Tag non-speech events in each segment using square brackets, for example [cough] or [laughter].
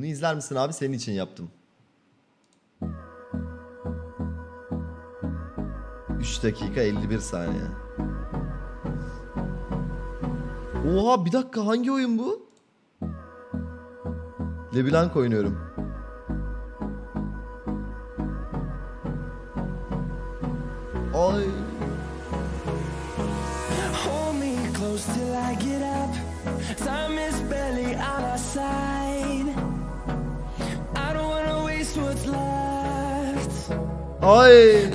Bunu izler misin abi? Senin için yaptım. 3 dakika 51 saniye. Oha bir dakika hangi oyun bu? LeBlanc oynuyorum. Ay. Hold me close till I get up. Time is barely on our side. And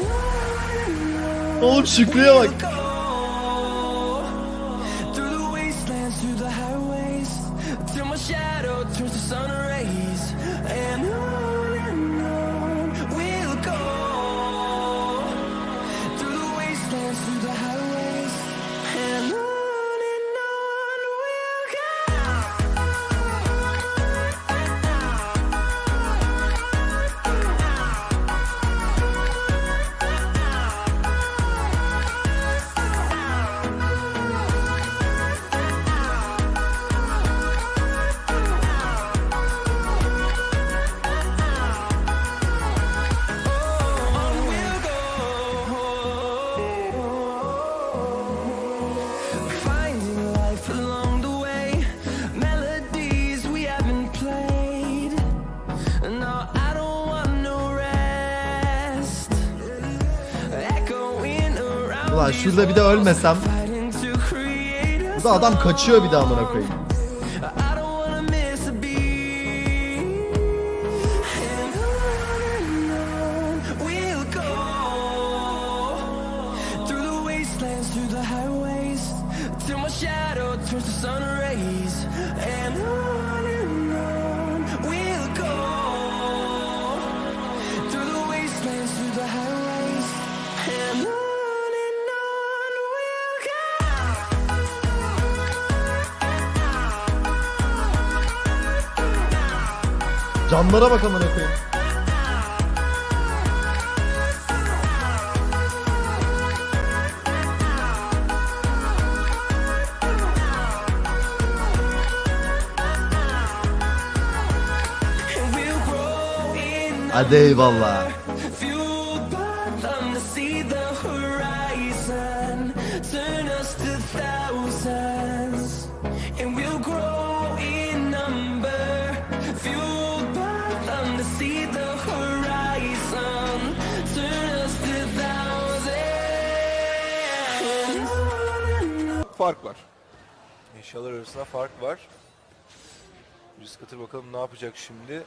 on Oğlum Şükrü'ye bak. Ulan şurada bir de ölmesem. walls, fighting to create a Bu da adam kaçıyor bir de amına koyayım. Through the highways, till Canlara bak amına koyayım. Hadi eyvallah. Turn us to fark var. Eşyalar arasında fark var. Risk atır bakalım ne yapacak şimdi.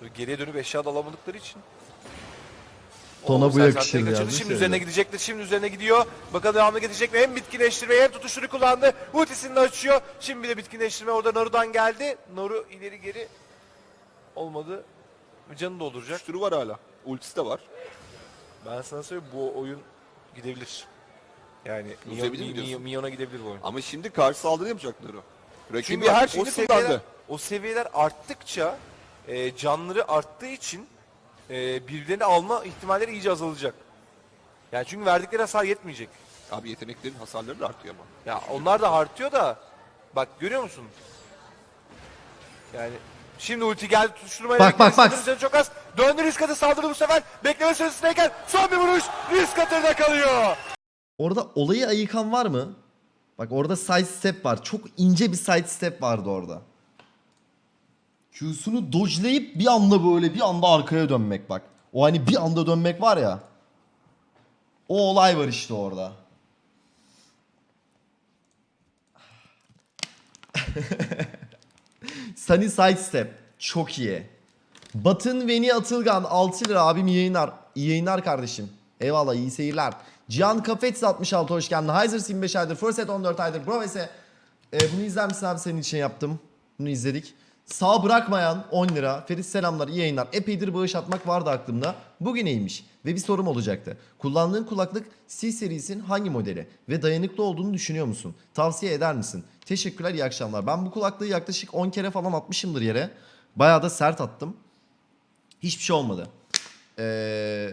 Böyle geriye dönüp eşya da alamadıkları için. Tona bu yakışır yazmış Şimdi ya. üzerine gidecektir. Şimdi üzerine gidiyor. Bakalım devamlı gidecek mi? Hem bitkinleştirmeyi hem tutuşunu kullandı. Ultisini de açıyor. Şimdi bir de bitkinleştirme orada Naru'dan geldi. Naru ileri geri olmadı. Canı dolduracak. Şuturu var hala. Ultisi de var. Ben sana söyleyeyim bu oyun gidebilir. Yani Uzebilir Mion, mi diyorsun? Minyon'a gidebilir bu oyun. Ama şimdi karşı saldırı yapacaklar o. Rakibi Çünkü her şeyini o seviyeler, kullandı. o seviyeler arttıkça e, canları arttığı için e, birbirlerini alma ihtimalleri iyice azalacak. Yani çünkü verdikleri hasar yetmeyecek. Abi yeteneklerin hasarları da artıyor ama. Ya onlar da artıyor da bak görüyor musun? Yani şimdi ulti geldi tutuşturmayla Bak, bak, bak. Çok az. Döndü risk atı saldırdı bu sefer. Bekleme süresindeyken son bir vuruş risk atırda kalıyor. Orada olayı ayıkan var mı? Bak orada side step var. Çok ince bir side step vardı orada. Q'sunu dodge'layıp bir anda böyle bir anda arkaya dönmek bak. O hani bir anda dönmek var ya. O olay var işte orada. [laughs] Sunny side step. Çok iyi. Batın Veni Atılgan 6 lira abim iyi yayınlar. İyi yayınlar kardeşim. Eyvallah iyi seyirler. Cihan Kafets 66 hoş geldin. Heiser 25 aydır. Furset 14 aydır. Broves'e e, bunu izler misin abi senin için yaptım. Bunu izledik. Sağ bırakmayan 10 lira. Ferit selamlar iyi yayınlar. Epeydir bağış atmak vardı aklımda. Bugün iyiymiş. Ve bir sorum olacaktı. Kullandığın kulaklık C serisinin hangi modeli? Ve dayanıklı olduğunu düşünüyor musun? Tavsiye eder misin? Teşekkürler iyi akşamlar. Ben bu kulaklığı yaklaşık 10 kere falan atmışımdır yere. Bayağı da sert attım. Hiçbir şey olmadı. Ee,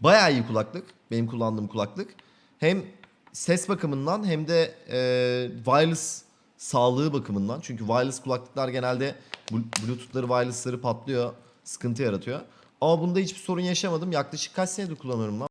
bayağı iyi kulaklık. Benim kullandığım kulaklık. Hem ses bakımından hem de e, wireless sağlığı bakımından. Çünkü wireless kulaklıklar genelde blu- bluetooth'ları wireless'ları patlıyor. Sıkıntı yaratıyor. Ama bunda hiçbir sorun yaşamadım. Yaklaşık kaç senedir kullanıyorum lan?